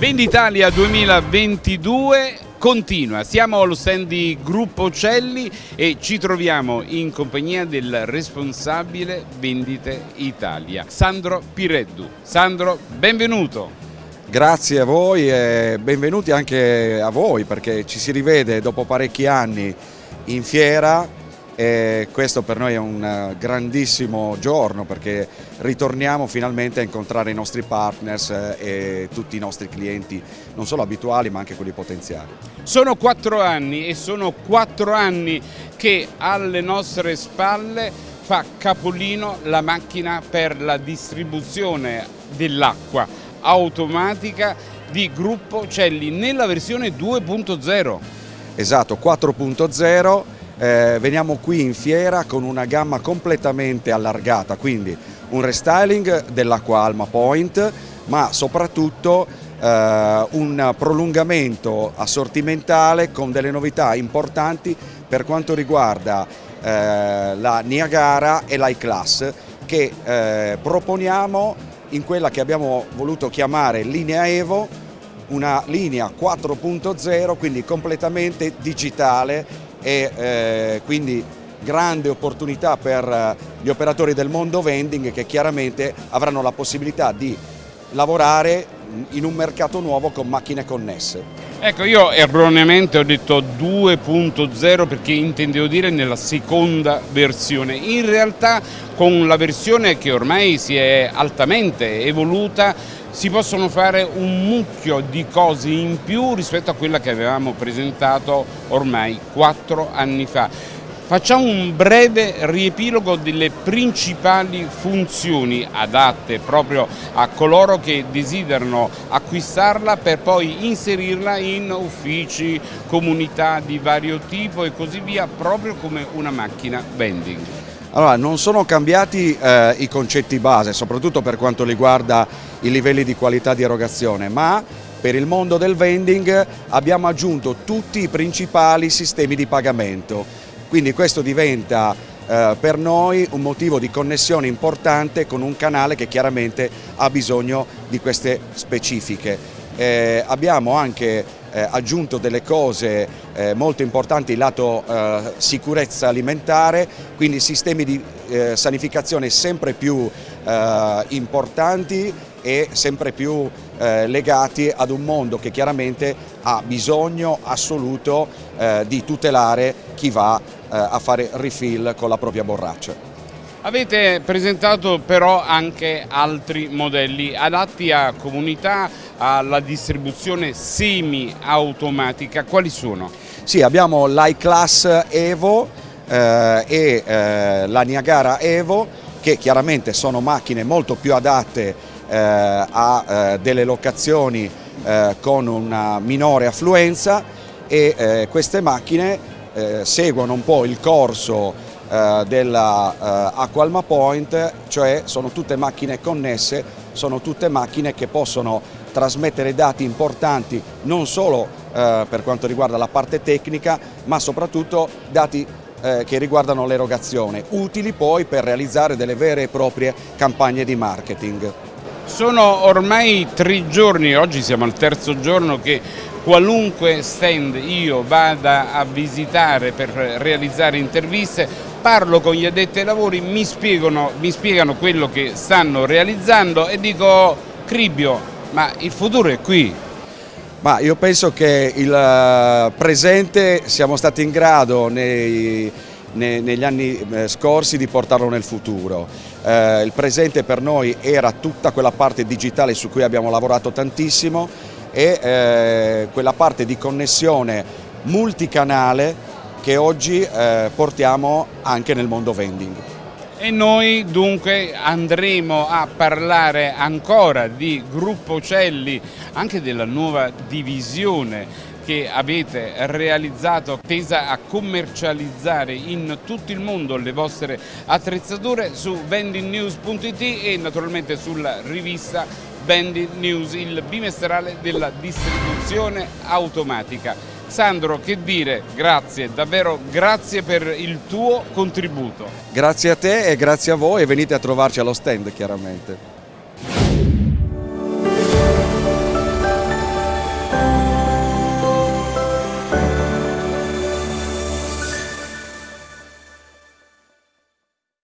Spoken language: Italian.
Venditalia 2022 continua, siamo allo stand di Gruppo Celli e ci troviamo in compagnia del responsabile Vendite Italia, Sandro Pireddu. Sandro, benvenuto! Grazie a voi e benvenuti anche a voi perché ci si rivede dopo parecchi anni in fiera e questo per noi è un eh, grandissimo giorno perché ritorniamo finalmente a incontrare i nostri partners eh, e tutti i nostri clienti, non solo abituali ma anche quelli potenziali. Sono quattro anni e sono quattro anni che alle nostre spalle fa capolino la macchina per la distribuzione dell'acqua automatica di Gruppo Celli nella versione 2.0. Esatto, 4.0 eh, veniamo qui in fiera con una gamma completamente allargata, quindi un restyling dell'acqua Alma Point, ma soprattutto eh, un prolungamento assortimentale con delle novità importanti per quanto riguarda eh, la Niagara e l'I-Class che eh, proponiamo in quella che abbiamo voluto chiamare linea Evo, una linea 4.0, quindi completamente digitale e eh, quindi grande opportunità per eh, gli operatori del mondo vending che chiaramente avranno la possibilità di lavorare in un mercato nuovo con macchine connesse. Ecco, io erroneamente ho detto 2.0 perché intendevo dire nella seconda versione. In realtà con la versione che ormai si è altamente evoluta si possono fare un mucchio di cose in più rispetto a quella che avevamo presentato ormai quattro anni fa. Facciamo un breve riepilogo delle principali funzioni adatte proprio a coloro che desiderano acquistarla per poi inserirla in uffici, comunità di vario tipo e così via, proprio come una macchina vending. Allora, non sono cambiati eh, i concetti base, soprattutto per quanto riguarda i livelli di qualità di erogazione, ma per il mondo del vending abbiamo aggiunto tutti i principali sistemi di pagamento. Quindi questo diventa eh, per noi un motivo di connessione importante con un canale che chiaramente ha bisogno di queste specifiche. Eh, abbiamo anche eh, aggiunto delle cose eh, molto importanti lato eh, sicurezza alimentare, quindi sistemi di eh, sanificazione sempre più importanti e sempre più legati ad un mondo che chiaramente ha bisogno assoluto di tutelare chi va a fare refill con la propria borraccia. Avete presentato però anche altri modelli adatti a comunità, alla distribuzione semi-automatica, quali sono? Sì, abbiamo l'iClass Evo eh, e eh, la Niagara Evo che chiaramente sono macchine molto più adatte eh, a eh, delle locazioni eh, con una minore affluenza e eh, queste macchine seguono un po' il corso della Aqualma Point, cioè sono tutte macchine connesse, sono tutte macchine che possono trasmettere dati importanti non solo eh, per quanto riguarda la parte tecnica ma soprattutto dati eh, che riguardano l'erogazione, utili poi per realizzare delle vere e proprie campagne di marketing. Sono ormai tre giorni, oggi siamo al terzo giorno che qualunque stand io vada a visitare per realizzare interviste, parlo con gli addetti ai lavori, mi spiegano, mi spiegano quello che stanno realizzando e dico Cribbio, ma il futuro è qui. Ma io penso che il eh, presente siamo stati in grado nei, nei, negli anni eh, scorsi di portarlo nel futuro. Eh, il presente per noi era tutta quella parte digitale su cui abbiamo lavorato tantissimo e eh, quella parte di connessione multicanale che oggi eh, portiamo anche nel mondo vending. E noi dunque andremo a parlare ancora di Gruppo Celli, anche della nuova divisione che avete realizzato tesa a commercializzare in tutto il mondo le vostre attrezzature su vendingnews.it e naturalmente sulla rivista Vending News, il bimestrale della distribuzione automatica. Sandro, che dire, grazie, davvero grazie per il tuo contributo. Grazie a te e grazie a voi e venite a trovarci allo stand chiaramente.